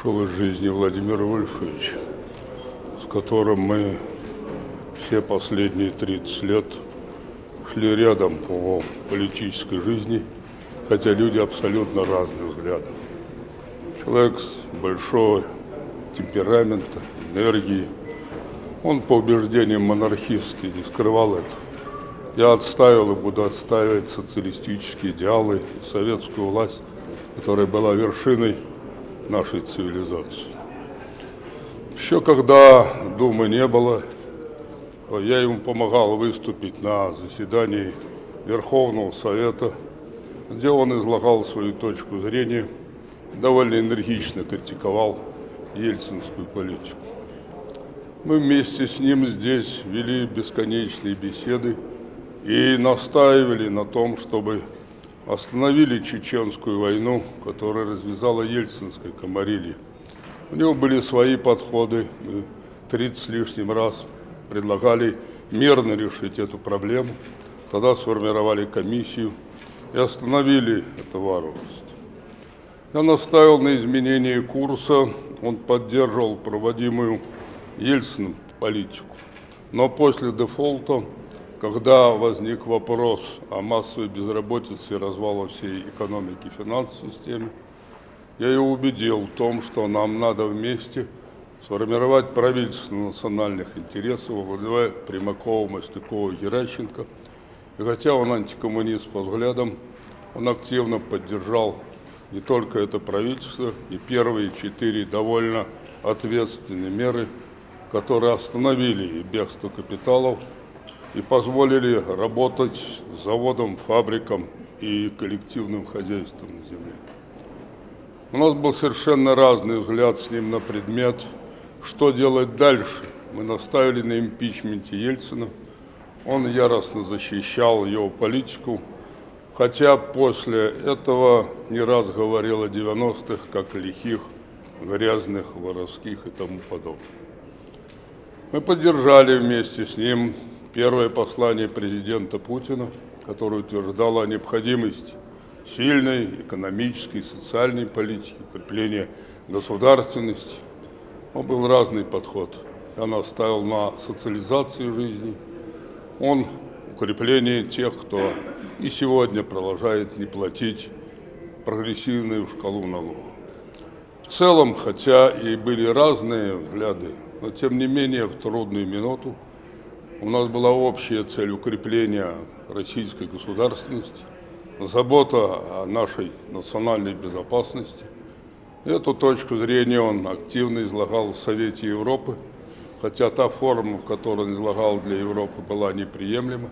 ушел из жизни Владимир Вольфович, с которым мы все последние 30 лет шли рядом по политической жизни, хотя люди абсолютно разных взглядов. Человек большого темперамента, энергии. Он по убеждениям монархист не скрывал это. Я отставил и буду отстаивать социалистические идеалы советскую власть, которая была вершиной нашей цивилизации. Еще когда Думы не было, я ему помогал выступить на заседании Верховного Совета, где он излагал свою точку зрения, довольно энергично критиковал ельцинскую политику. Мы вместе с ним здесь вели бесконечные беседы и настаивали на том, чтобы остановили чеченскую войну, которая развязала ельцинская комарилья. У него были свои подходы. Мы 30 с лишним раз предлагали мирно решить эту проблему. Тогда сформировали комиссию и остановили это варварство. Я наставил на изменение курса, он поддерживал проводимую Ельциным политику. Но после дефолта когда возник вопрос о массовой безработице и развала всей экономики и финансовой системы, я его убедил в том, что нам надо вместе сформировать правительство национальных интересов, владевая Примакова, Мастякова, Геращенко. И хотя он антикоммунист по взглядам, он активно поддержал не только это правительство, и первые четыре довольно ответственные меры, которые остановили бегство капиталов и позволили работать заводам, фабрикам и коллективным хозяйством на земле. У нас был совершенно разный взгляд с ним на предмет, что делать дальше. Мы наставили на импичменте Ельцина, он яростно защищал его политику, хотя после этого не раз говорил о 90-х, как лихих, грязных, воровских и тому подобное. Мы поддержали вместе с ним первое послание президента Путина, которое утверждало о необходимости сильной экономической и социальной политики, укрепления государственности. Он был разный подход. Он оставил на социализацию жизни, он укрепление тех, кто и сегодня продолжает не платить прогрессивную шкалу налогов. В целом, хотя и были разные взгляды, но тем не менее в трудную минуту у нас была общая цель укрепления российской государственности, забота о нашей национальной безопасности. Эту точку зрения он активно излагал в Совете Европы, хотя та форма, в которой он излагал для Европы, была неприемлема.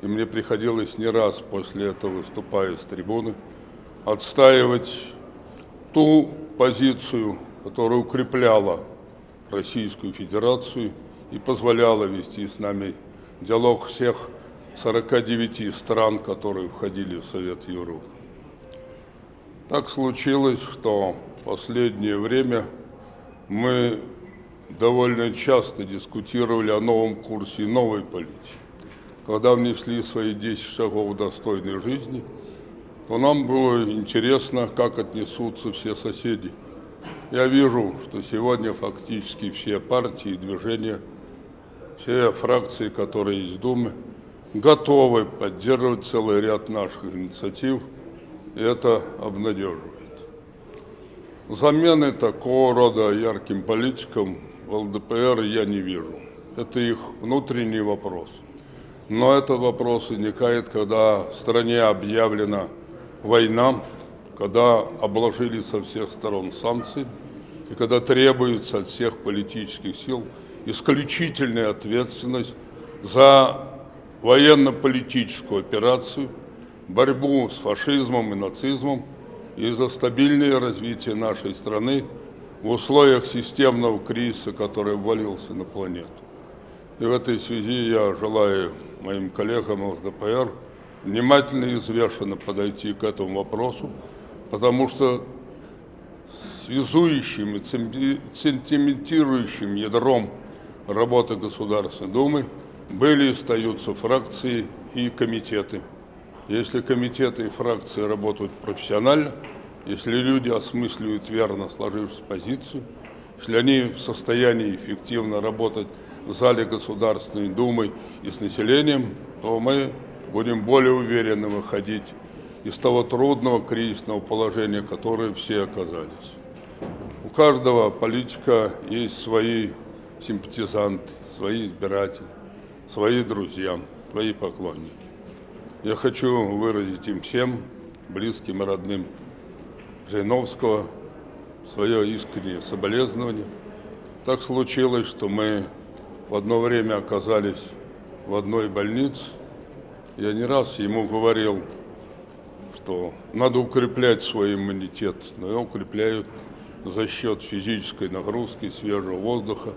И мне приходилось не раз после этого, выступая с трибуны, отстаивать ту позицию, которая укрепляла Российскую Федерацию – и позволяла вести с нами диалог всех 49 стран, которые входили в Совет Европы. Так случилось, что в последнее время мы довольно часто дискутировали о новом курсе новой политики. Когда внесли свои 10 шагов достойной жизни, то нам было интересно, как отнесутся все соседи. Я вижу, что сегодня фактически все партии и движения – все фракции, которые есть в Думе, готовы поддерживать целый ряд наших инициатив, и это обнадеживает. Замены такого рода ярким политикам в ЛДПР я не вижу. Это их внутренний вопрос. Но этот вопрос возникает, когда в стране объявлена война, когда обложили со всех сторон санкции, и когда требуется от всех политических сил – исключительная ответственность за военно-политическую операцию, борьбу с фашизмом и нацизмом и за стабильное развитие нашей страны в условиях системного кризиса, который ввалился на планету. И в этой связи я желаю моим коллегам ЛДПР внимательно и взвешенно подойти к этому вопросу, потому что связующим и цементирующим ядром работы Государственной Думы были и остаются фракции и комитеты. Если комитеты и фракции работают профессионально если люди осмысливают верно сложившуюся позицию, если они в состоянии эффективно работать в зале Государственной Думы и с населением, то мы будем более уверенно выходить из того трудного кризисного положения, в которое все оказались. У каждого политика есть свои симпатизанты, свои избиратели, свои друзья, свои поклонники. Я хочу выразить им всем, близким и родным Жириновского, свое искреннее соболезнование. Так случилось, что мы в одно время оказались в одной больнице. Я не раз ему говорил, что надо укреплять свой иммунитет, но его укрепляют за счет физической нагрузки, свежего воздуха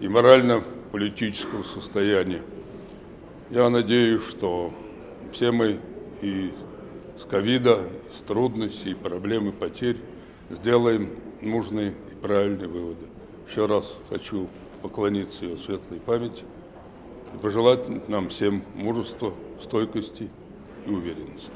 и морально-политического состояния. Я надеюсь, что все мы и с ковида, и с трудностей, и проблем, и потерь сделаем нужные и правильные выводы. Еще раз хочу поклониться ее светлой памяти и пожелать нам всем мужества, стойкости и уверенности.